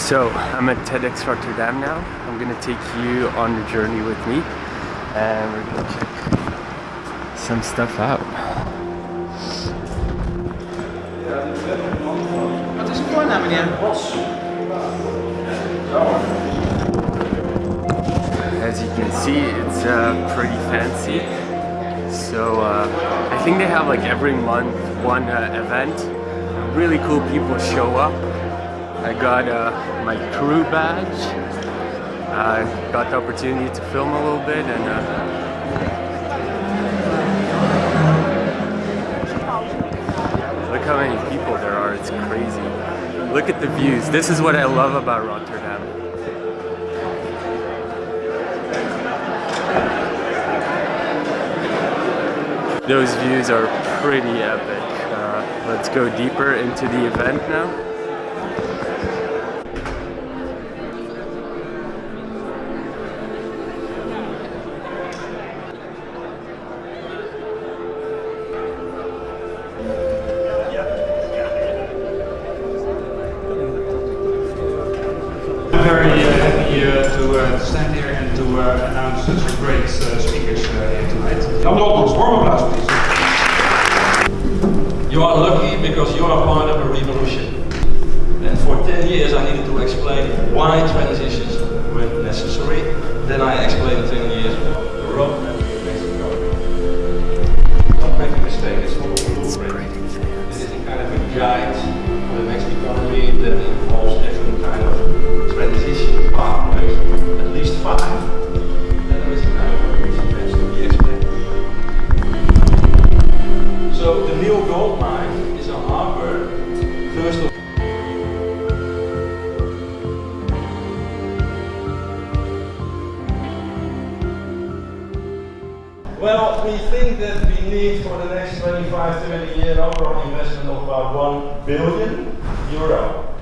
So I'm at TEDx Rotterdam now. I'm gonna take you on the journey with me and we're gonna check some stuff out. Wat is het voornaam, meneer? Bos. As you can see, it's uh, pretty fancy. So uh, I think they have like every month one uh, event. Really cool people show up. I got uh, my crew badge. I got the opportunity to film a little bit and uh, look how many people there are. It's crazy. Look at the views. This is what I love about Rotterdam. Those views are pretty epic. Uh, let's go deeper into the event now. To uh, stand here and to uh, announce such great uh, speakers here tonight. Jan Dolkens, warm applause please. You are lucky because you are part of a revolution. And for 10 years I needed to explain why transitions were necessary. Then I explained 10 years roadmap Well, we think that we need for the next 25, 30 years overall investment of about 1 billion euro.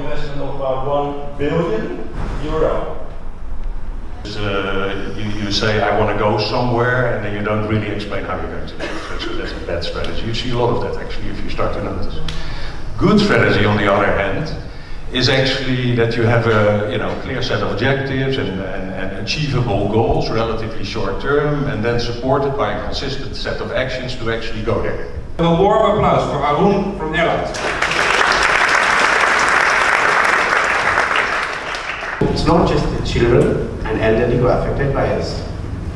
Investment of about 1 billion euro. Uh, you, you say, I want to go somewhere, and then you don't really explain how you're going to do it. So that's a bad strategy. You see a lot of that actually if you start to notice. Good strategy, on the other hand, is actually that you have a you know, clear set of objectives and, and, and achievable goals, relatively short term, and then supported by a consistent set of actions to actually go there. A warm applause for Arun from Airlines. It's not just the children and elderly who are affected by this,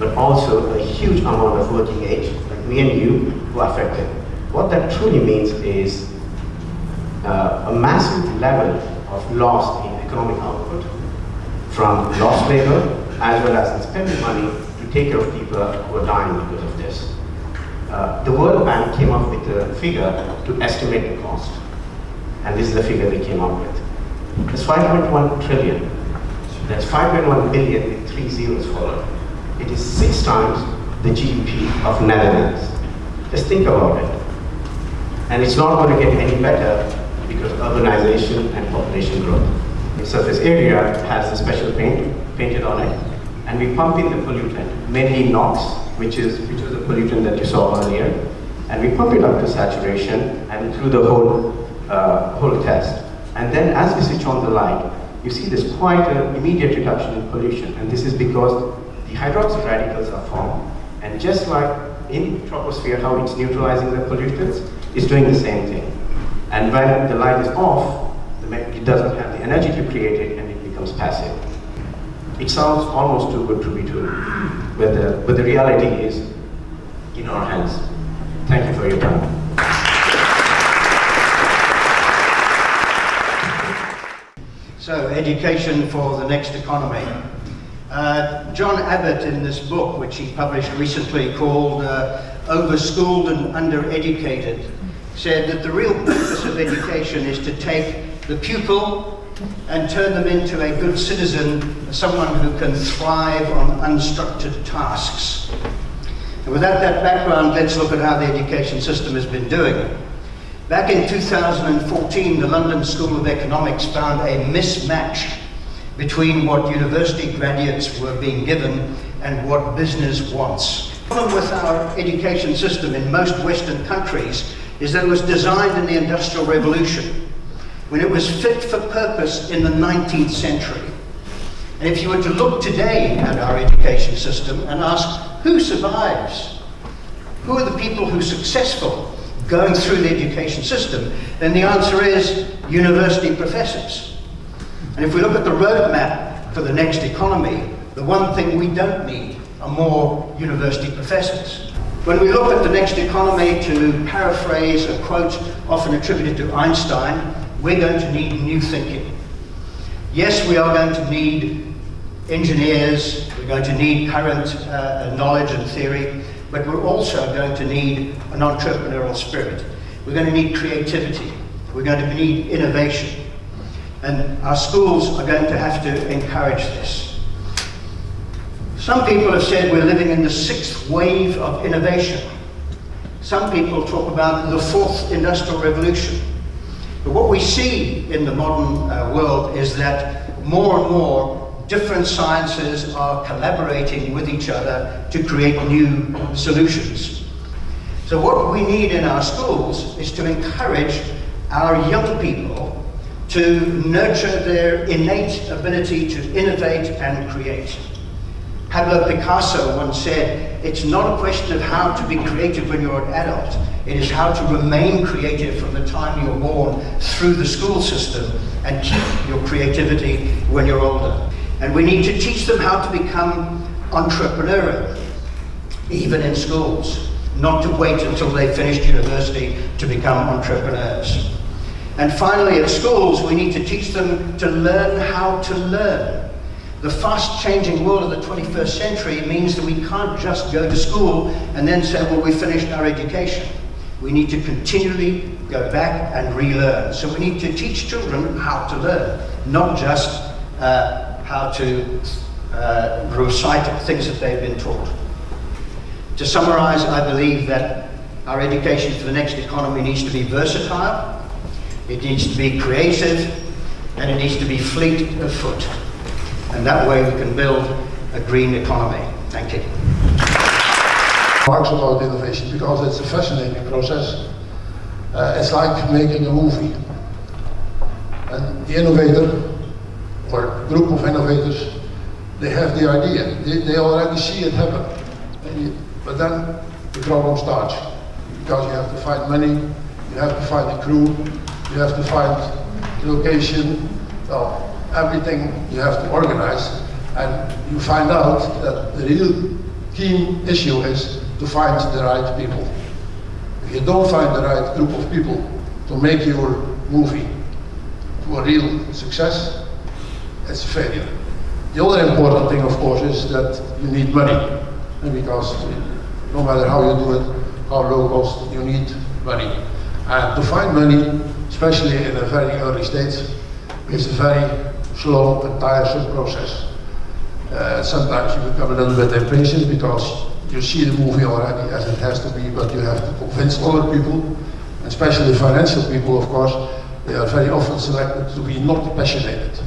but also a huge amount of working age, like me and you, who are affected. What that truly means is uh, a massive level of loss in economic output from lost labor as well as in spending money to take care of people who are dying because of this. Uh, the World Bank came up with a figure to estimate the cost, and this is the figure they came up with. It's 5.1 trillion. That's 5.1 billion with three zeros followed. It is six times the GDP of Netherlands. Just think about it. And it's not going to get any better because urbanization and population growth. The surface area has a special paint painted on it, and we pump in the pollutant, mainly NOx, which is which was the pollutant that you saw earlier, and we pump it up to saturation and through the whole uh, whole test. And then as we switch on the light, you see there's quite an immediate reduction in pollution, and this is because the hydroxy radicals are formed, and just like in troposphere how it's neutralizing the pollutants, it's doing the same thing. And when the light is off, it doesn't have the energy to create it and it becomes passive. It sounds almost too good to be true, but the, but the reality is in our hands. Thank you for your time. So, education for the next economy. Uh, John Abbott, in this book, which he published recently called uh, Overschooled and Undereducated, said that the real of education is to take the pupil and turn them into a good citizen, someone who can thrive on unstructured tasks. And without that background, let's look at how the education system has been doing. Back in 2014, the London School of Economics found a mismatch between what university graduates were being given and what business wants. The problem with our education system in most Western countries is that it was designed in the Industrial Revolution, when it was fit for purpose in the 19th century. And if you were to look today at our education system and ask who survives, who are the people who are successful going through the education system, then the answer is university professors. And if we look at the roadmap for the next economy, the one thing we don't need are more university professors. When we look at the next economy, to paraphrase a quote often attributed to Einstein, we're going to need new thinking. Yes, we are going to need engineers, we're going to need current uh, knowledge and theory, but we're also going to need an entrepreneurial spirit. We're going to need creativity. We're going to need innovation. And our schools are going to have to encourage this. Some people have said we're living in the sixth wave of innovation. Some people talk about the fourth industrial revolution. But what we see in the modern uh, world is that more and more different sciences are collaborating with each other to create new solutions. So what we need in our schools is to encourage our young people to nurture their innate ability to innovate and create. Pablo Picasso once said, it's not a question of how to be creative when you're an adult, it is how to remain creative from the time you're born through the school system and keep your creativity when you're older. And we need to teach them how to become entrepreneurial, even in schools, not to wait until they've finished university to become entrepreneurs. And finally, at schools, we need to teach them to learn how to learn. The fast-changing world of the 21st century means that we can't just go to school and then say, well, we finished our education. We need to continually go back and relearn. So we need to teach children how to learn, not just uh, how to uh, recite things that they've been taught. To summarize, I believe that our education for the next economy needs to be versatile, it needs to be creative, and it needs to be fleet of foot. And that way we can build a green economy. Thank you. Marx about innovation because it's a fascinating process. Uh, it's like making a movie. And the innovator or group of innovators, they have the idea. They, they already see it happen. You, but then the problem starts because you have to find money, you have to find the crew, you have to find the location, well, everything you have to organize. And you find out that the real key issue is to find the right people. If you don't find the right group of people to make your movie to a real success, it's a failure. The other important thing, of course, is that you need money. And because no matter how you do it, how low cost, you need money. And to find money, especially in a very early stage, is a very slow and tiresome process. Uh, sometimes you become a little bit impatient because you see the movie already as it has to be, but you have to convince other people, especially financial people, of course, they are very often selected to be not passionate.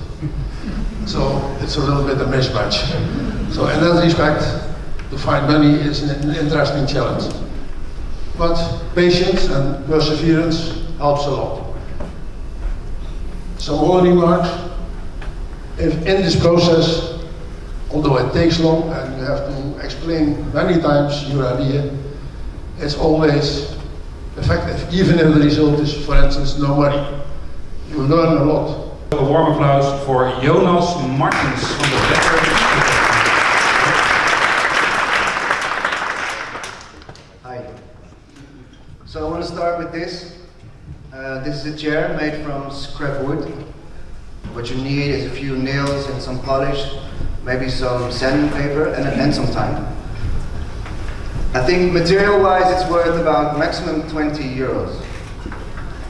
So it's a little bit a mismatch. So in that respect, to find money is an interesting challenge. But patience and perseverance helps a lot. Some other remarks. If in this process, although it takes long and you have to explain many times your idea, it's always effective, even if the result is, for instance, no money. You learn a lot. A warm applause for Jonas Martens van de Becker. Hi. So I want to start with this. Uh, this is a chair made from scrap wood. What you need is a few nails and some polish, maybe some sandpaper and, and some time. I think material-wise it's worth about maximum 20 euros.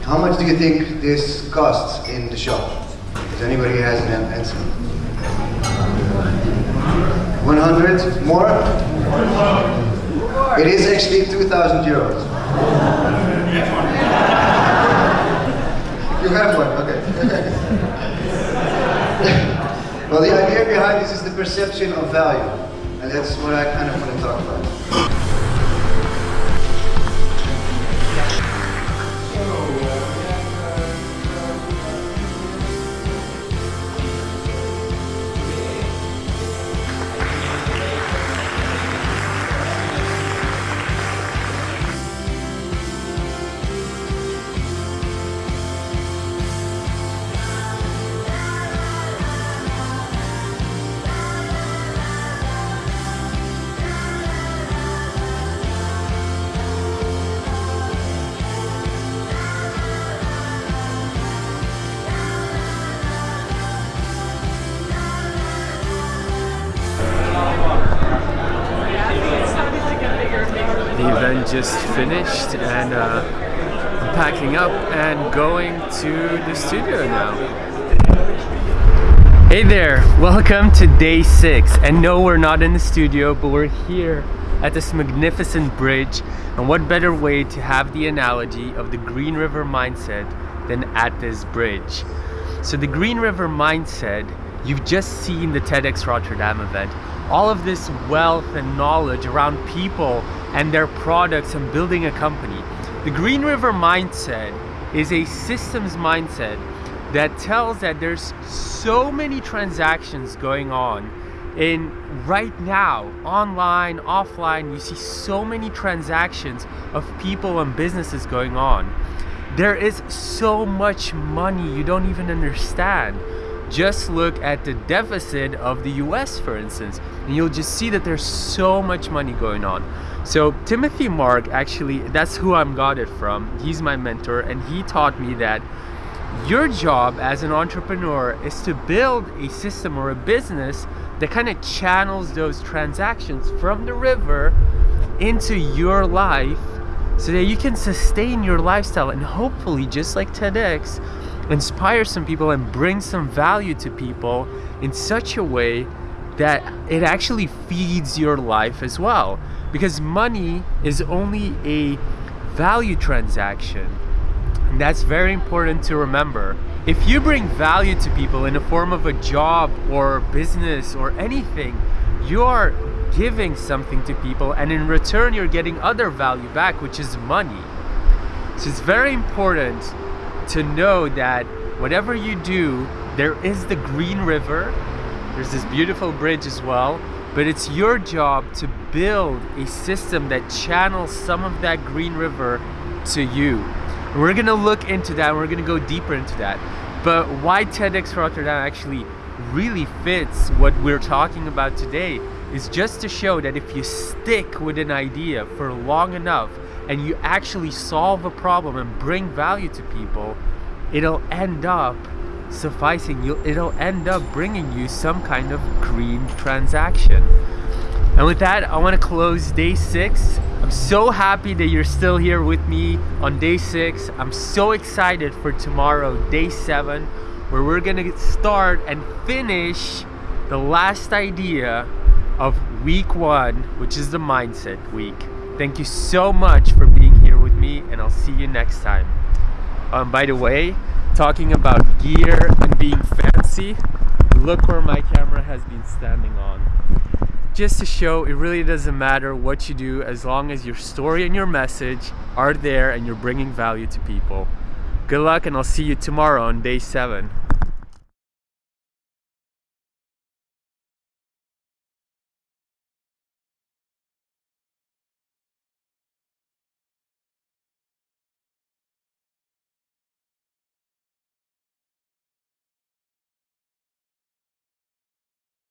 How much do you think this costs in the shop? Does anybody has an answer? 100? More? It is actually 2,000 euros. you have one, okay. well, the idea behind this is the perception of value. And that's what I kind of want to talk about. Just finished and uh, I'm packing up and going to the studio now. Hey there, welcome to day six. And no, we're not in the studio, but we're here at this magnificent bridge. And what better way to have the analogy of the Green River mindset than at this bridge? So the Green River mindset, you've just seen the TEDx Rotterdam event. All of this wealth and knowledge around people and their products and building a company. The Green River mindset is a systems mindset that tells that there's so many transactions going on in right now online offline. You see so many transactions of people and businesses going on. There is so much money you don't even understand. Just look at the deficit of the US for instance and you'll just see that there's so much money going on so Timothy Mark actually that's who I'm got it from. He's my mentor and he taught me that your job as an entrepreneur is to build a system or a business that kind of channels those transactions from the river into your life so that you can sustain your lifestyle and hopefully just like TEDx inspire some people and bring some value to people in such a way that it actually feeds your life as well because money is only a value transaction and that's very important to remember. If you bring value to people in the form of a job or business or anything, you're giving something to people and in return you're getting other value back, which is money. So it's very important to know that whatever you do, there is the Green River, there's this beautiful bridge as well, but it's your job to build a system that channels some of that Green River to you. We're gonna look into that, we're gonna go deeper into that. But why TEDx Rotterdam actually really fits what we're talking about today is just to show that if you stick with an idea for long enough and you actually solve a problem and bring value to people, it'll end up sufficing. You'll, it'll end up bringing you some kind of green transaction. And with that, I want to close day six. I'm so happy that you're still here with me on day six. I'm so excited for tomorrow, day seven, where we're gonna start and finish the last idea of week one, which is the mindset week. Thank you so much for being here with me and I'll see you next time. Um, by the way, talking about gear and being fancy, look where my camera has been standing on just to show it really doesn't matter what you do as long as your story and your message are there and you're bringing value to people. Good luck and I'll see you tomorrow on day 7.